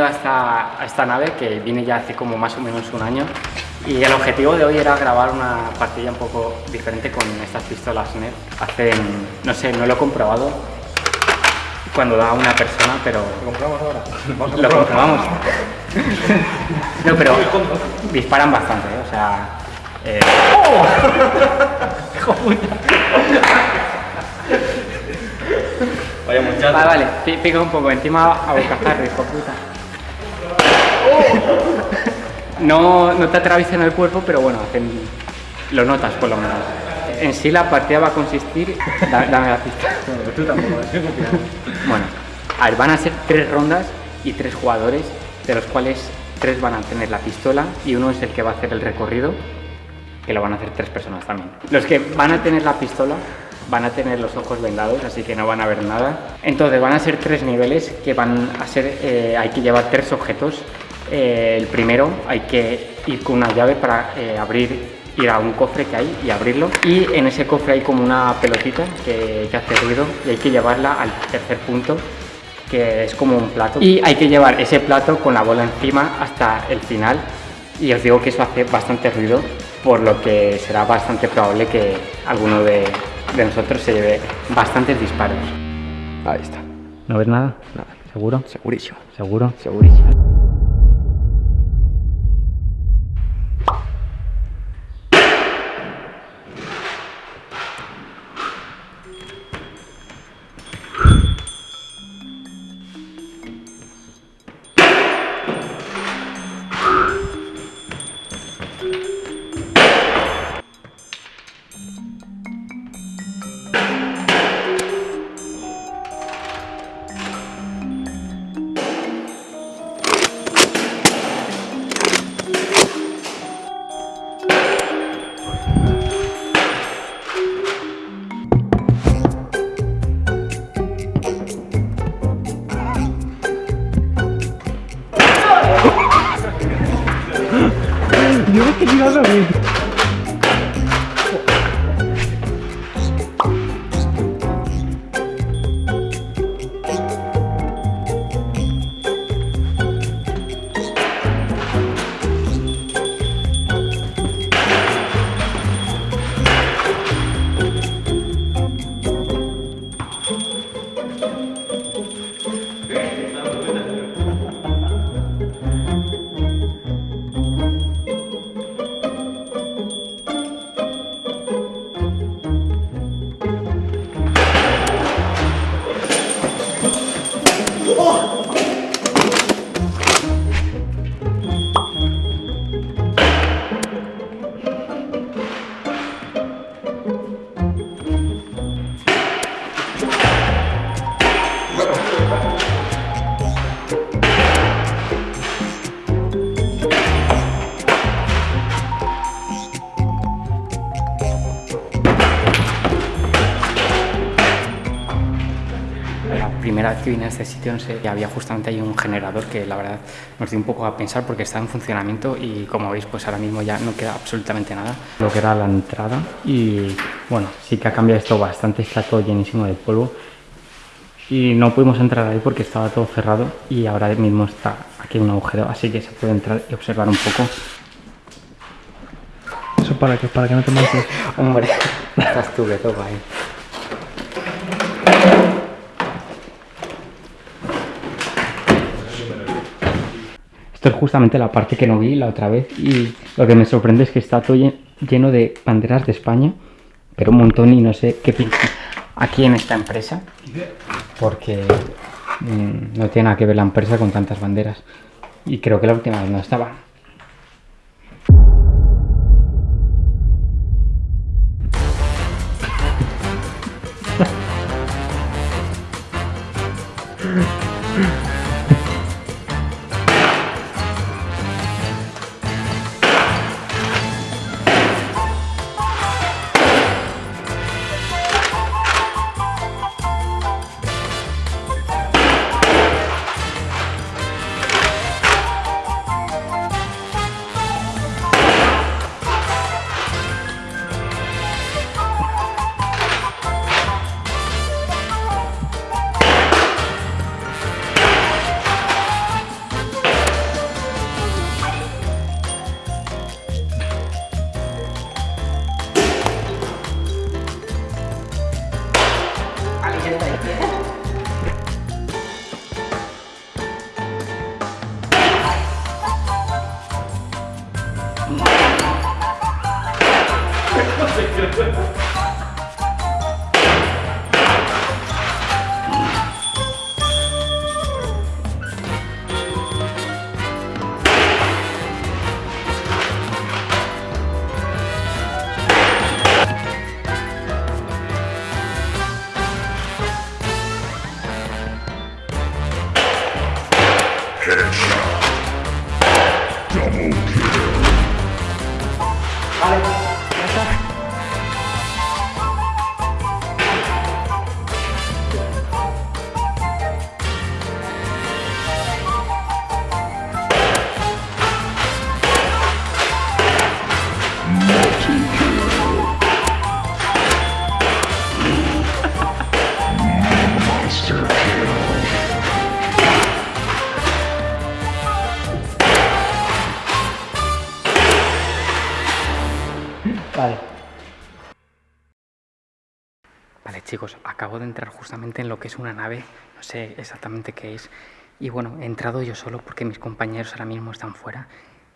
Venido a esta, a esta nave que vine ya hace como más o menos un año y el objetivo de hoy era grabar una partida un poco diferente con estas pistolas NET. Hacen, no sé, no lo he comprobado cuando da una persona, pero... ¿Lo compramos ahora? Lo comprobamos. no, pero disparan bastante, ¿eh? o sea... eh, Vaya muchacho. Vale, vale, pi- pica un poco, encima a bocajarro, hijo puta. No, no te atraviesan el cuerpo, pero bueno, hacen- lo notas por lo menos. En sí la partida va a consistir... da- dame la pista. Bueno, tú tampoco. Bueno, a ver, van a ser tres rondas y tres jugadores, de los cuales tres van a tener la pistola y uno es el que va a hacer el recorrido, que lo van a hacer tres personas también. Los que van a tener la pistola van a tener los ojos vendados, así que no van a ver nada. Entonces van a ser tres niveles que van a ser, eh, hay que llevar tres objetos. Eh, el primero hay que ir con una llave para eh, abrir, ir a un cofre que hay y abrirlo. Y en ese cofre hay como una pelotita que, que hace ruido y hay que llevarla al tercer punto que es como un plato. Y hay que llevar ese plato con la bola encima hasta el final. Y os digo que eso hace bastante ruido, por lo que será bastante probable que alguno de, de nosotros se lleve bastantes disparos. Ahí está. ¿No ves nada? Nada. ¿Seguro? Segurísimo. ¿Seguro? Segurísimo. Que vine a este sitio, no sé, había justamente ahí un generador que la verdad nos dio un poco a pensar porque está en funcionamiento y como veis, pues ahora mismo ya no queda absolutamente nada. Lo que era la entrada y bueno, sí que ha cambiado esto bastante, está todo llenísimo de polvo y no pudimos entrar ahí porque estaba todo cerrado y ahora mismo está aquí un agujero, así que se puede entrar y observar un poco. ¿Eso para que, para que no te manches? Hombre, estás tú que toca ahí. Esto es justamente la parte que no vi la otra vez y lo que me sorprende es que está todo lleno de banderas de España, pero un montón y no sé qué piensan aquí en esta empresa, porque mm, no tiene nada que ver la empresa con tantas banderas. Y creo que la última vez no estaba. Vale chicos, acabo de entrar justamente en lo que es una nave, no sé exactamente qué es. Y bueno, he entrado yo solo porque mis compañeros ahora mismo están fuera.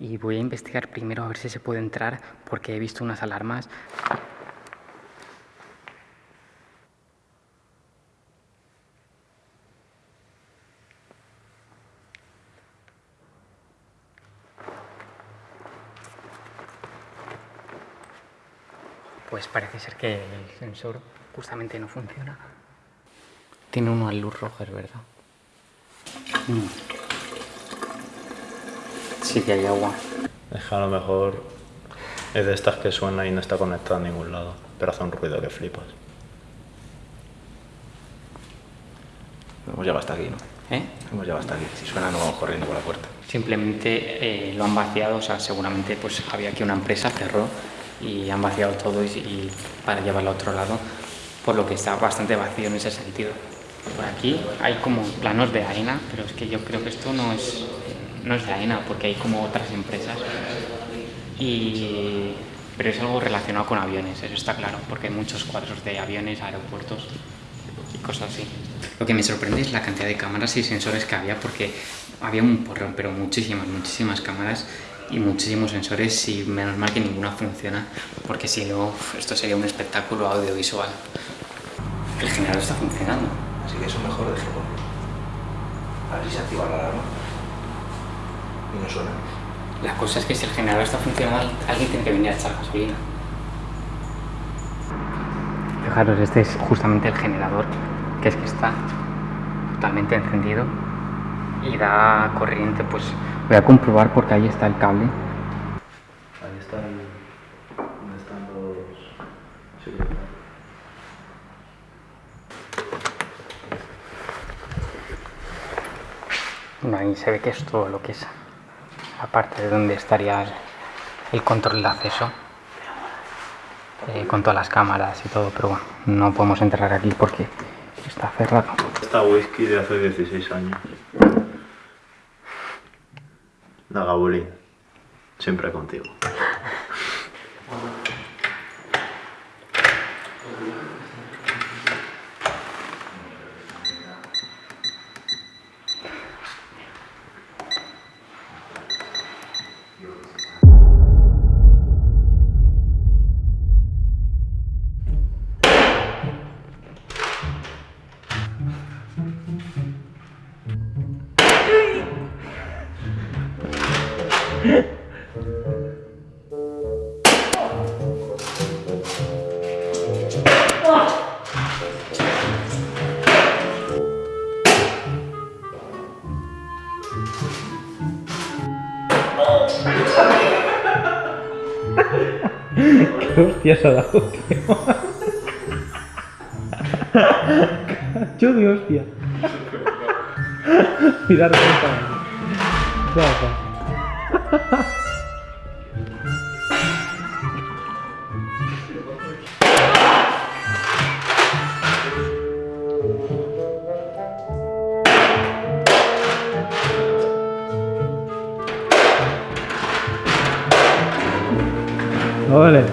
Y voy a investigar primero a ver si se puede entrar porque he visto unas alarmas. Pues parece ser que el sensor justamente no funciona. Tiene uno a luz roja, es verdad. Mm. Sí que hay agua. Es que a lo mejor es de estas que suena y no está conectada a ningún lado, pero hace un ruido que flipas. Hemos llegado hasta aquí, ¿no? ¿Eh? Hemos llegado hasta aquí. Si suena, no vamos corriendo por la puerta. Simplemente eh, lo han vaciado, o sea, seguramente pues había aquí una empresa, cerró y han vaciado todo y, y para llevarlo a otro lado, por lo que está bastante vacío en ese sentido. Por aquí hay como planos de AENA, pero es que yo creo que esto no es, no es de AENA, porque hay como otras empresas. Y, pero es algo relacionado con aviones, eso está claro, porque hay muchos cuadros de aviones, aeropuertos y cosas así. Lo que me sorprende es la cantidad de cámaras y sensores que había, porque había un porrón, pero muchísimas, muchísimas cámaras y muchísimos sensores y menos mal que ninguna funciona, porque si no, esto sería un espectáculo audiovisual. El generador está funcionando. Así que eso mejor déjalo. A ver si se activa la alarma. Y no suena. La cosa es que si el generador está funcionando, alguien tiene que venir a echar gasolina. Fijaros, este es justamente el generador, que es que está totalmente encendido y da corriente, pues voy a comprobar porque ahí está el cable. Ahí están. ¿Dónde están los.? Bueno, ahí se ve que es todo lo que es la parte de donde estaría el, el control de acceso eh, con todas las cámaras y todo, pero bueno, no podemos entrar aquí porque está cerrado. Esta whisky de hace 16 años. La Gabulín. Siempre contigo. ¿Qué hostia se ha dado, tío? Cacho de hostia. Mira, remonta. Rafa. Olha.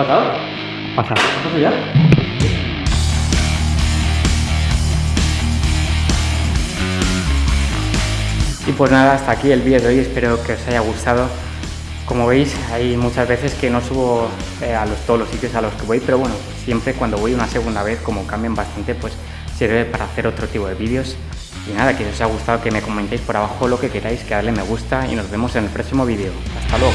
Pasado? Pasa. ¿Pasa ya? Y pues nada, hasta aquí el vídeo de hoy, espero que os haya gustado. Como veis, hay muchas veces que no subo eh, a los, todos los sitios a los que voy, pero bueno, siempre cuando voy una segunda vez, como cambian bastante, pues sirve para hacer otro tipo de vídeos. Y nada, que si os haya gustado que me comentéis por abajo lo que queráis, que darle me gusta y nos vemos en el próximo vídeo. Hasta luego.